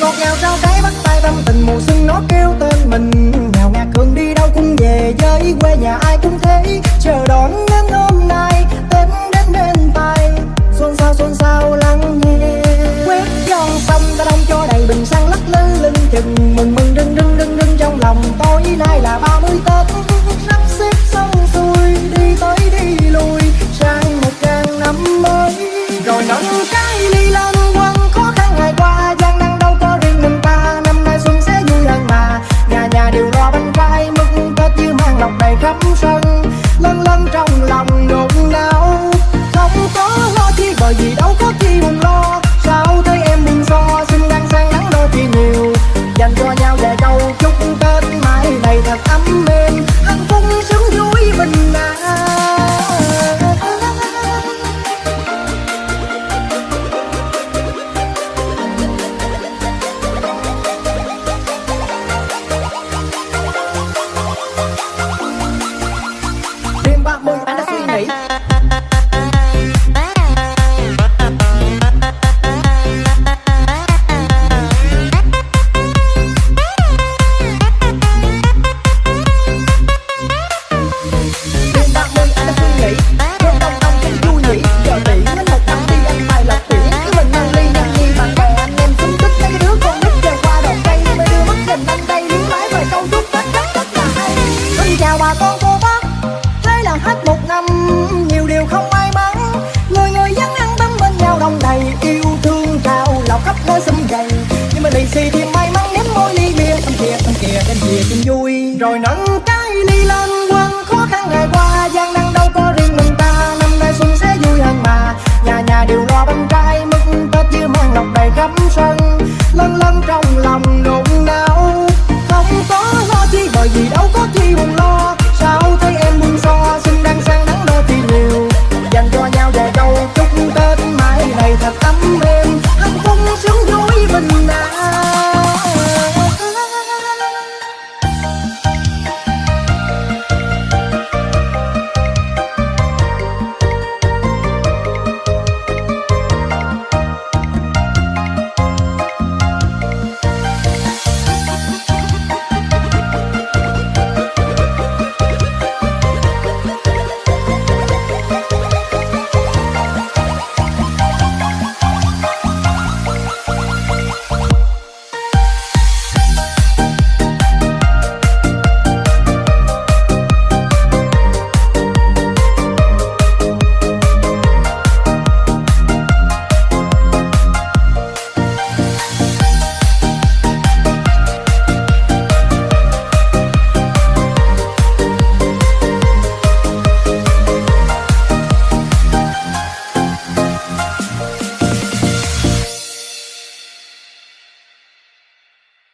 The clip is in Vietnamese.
ngọt ngào sao cái bắt tay tâm tình, mùa xuân nó kêu tên mình. Nhào ngạt hương đi đâu cũng về, với quê nhà ai cũng thấy. Chờ đón đâu có chi buồn lo sao thấy em buồn so xin đang sang nắng đôi thì nhiều. Dành cho nhau vài câu chúc tết mãi này thật ấm êm mà lì xì thì may mắn nếm môi ly bia. Thăm kìa thăm kia đem kìa chung vui. Rồi nâng cái ly lên quăng khó khăn ngày qua, gian nan đâu có riêng mình ta. Năm nay xuân sẽ vui hơn mà, nhà nhà đều lo bánh trai mứt tết như mang lọc đầy khắp sân. Lân lân trong lòng